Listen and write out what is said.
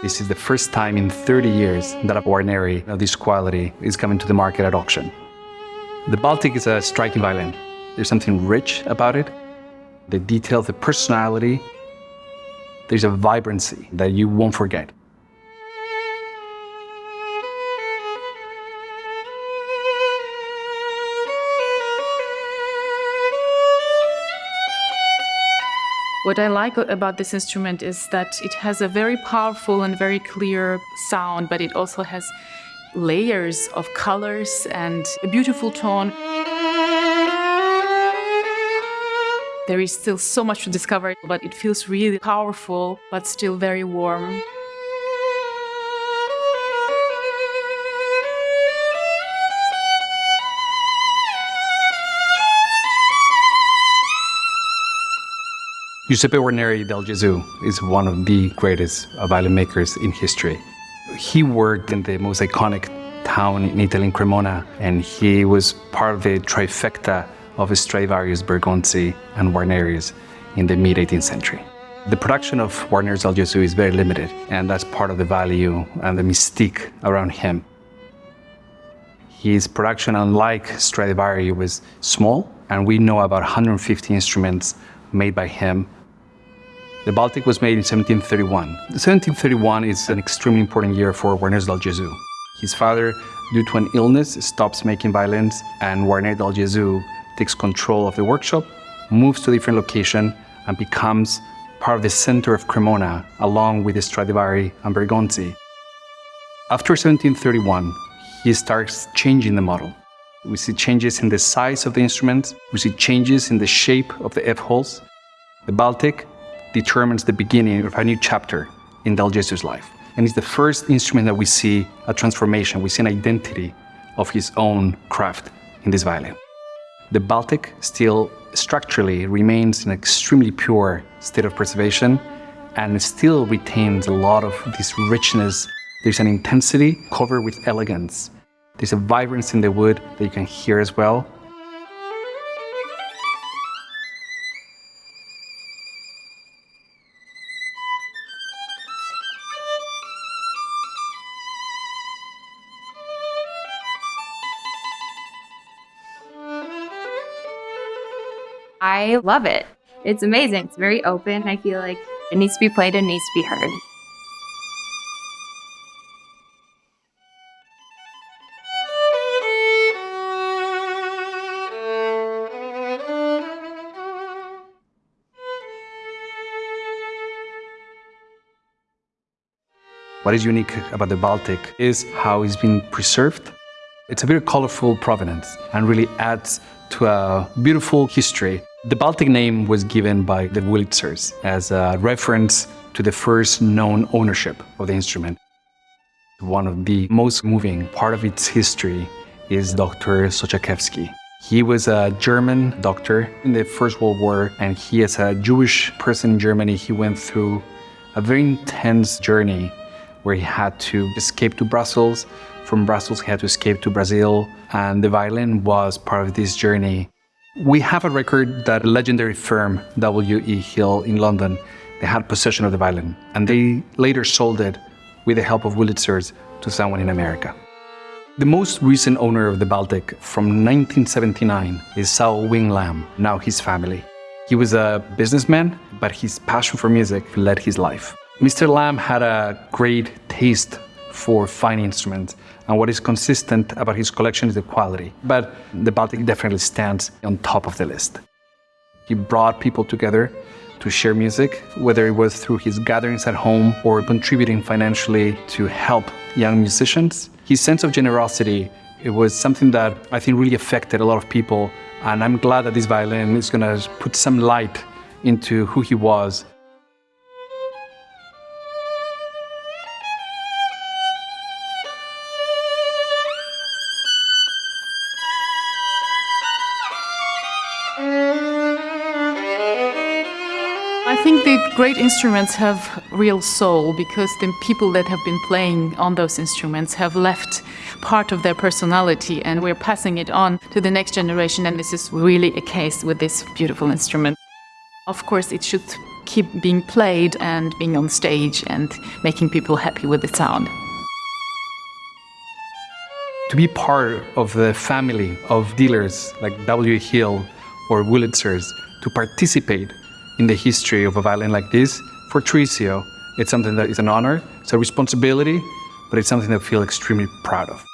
This is the first time in 30 years that a Guarneri of this quality is coming to the market at auction. The Baltic is a striking violin. There's something rich about it. The detail, the personality. There's a vibrancy that you won't forget. What I like about this instrument is that it has a very powerful and very clear sound, but it also has layers of colors and a beautiful tone. There is still so much to discover, but it feels really powerful, but still very warm. Giuseppe Guarneri del Gesù is one of the greatest violin makers in history. He worked in the most iconic town in Italy, in Cremona, and he was part of the trifecta of Stradivarius, Bergonzi, and Guarneri's in the mid-18th century. The production of Guarneri's del Gesù is very limited, and that's part of the value and the mystique around him. His production, unlike Stradivari, was small, and we know about 150 instruments made by him the Baltic was made in 1731. 1731 is an extremely important year for Guarneri del Gesù. His father, due to an illness, stops making violins and Guarneri del Gesù takes control of the workshop, moves to a different location and becomes part of the center of Cremona along with Stradivari and Bergonzi. After 1731, he starts changing the model. We see changes in the size of the instruments, we see changes in the shape of the F-holes. The Baltic determines the beginning of a new chapter in Del Gesù's life. And it's the first instrument that we see a transformation, we see an identity of his own craft in this violin. The Baltic still structurally remains in an extremely pure state of preservation and still retains a lot of this richness. There's an intensity covered with elegance. There's a vibrance in the wood that you can hear as well. I love it. It's amazing. It's very open. I feel like it needs to be played and needs to be heard. What is unique about the Baltic is how it's been preserved. It's a very colorful provenance and really adds to a beautiful history the Baltic name was given by the Wurlitzers as a reference to the first known ownership of the instrument. One of the most moving part of its history is Dr. Sochakevsky. He was a German doctor in the First World War, and he, as a Jewish person in Germany, he went through a very intense journey where he had to escape to Brussels. From Brussels, he had to escape to Brazil, and the violin was part of this journey. We have a record that a legendary firm, W.E. Hill in London, they had possession of the violin, and they later sold it with the help of Wurlitzers to someone in America. The most recent owner of the Baltic from 1979 is Sau Wing Lam, now his family. He was a businessman, but his passion for music led his life. Mr. Lam had a great taste for fine instruments. And what is consistent about his collection is the quality. But the Baltic definitely stands on top of the list. He brought people together to share music, whether it was through his gatherings at home or contributing financially to help young musicians. His sense of generosity, it was something that I think really affected a lot of people. And I'm glad that this violin is going to put some light into who he was think the great instruments have real soul because the people that have been playing on those instruments have left part of their personality and we're passing it on to the next generation and this is really a case with this beautiful instrument. Of course it should keep being played and being on stage and making people happy with the sound. To be part of the family of dealers like W. Hill or Wurlitzers, to participate in the history of a violin like this, for Tarisio, it's something that is an honor, it's a responsibility, but it's something that I feel extremely proud of.